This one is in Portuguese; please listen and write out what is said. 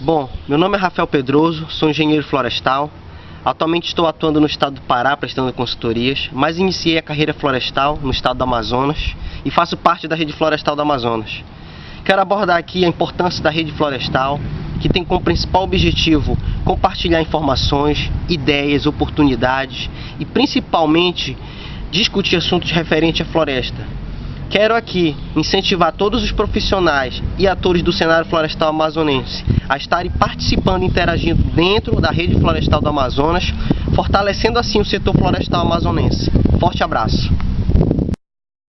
Bom, meu nome é Rafael Pedroso, sou engenheiro florestal. Atualmente estou atuando no estado do Pará prestando consultorias, mas iniciei a carreira florestal no estado do Amazonas e faço parte da rede florestal do Amazonas. Quero abordar aqui a importância da rede florestal, que tem como principal objetivo compartilhar informações, ideias, oportunidades e principalmente discutir assuntos referentes à floresta, Quero aqui incentivar todos os profissionais e atores do cenário florestal amazonense a estarem participando e interagindo dentro da rede florestal do Amazonas, fortalecendo assim o setor florestal amazonense. Forte abraço!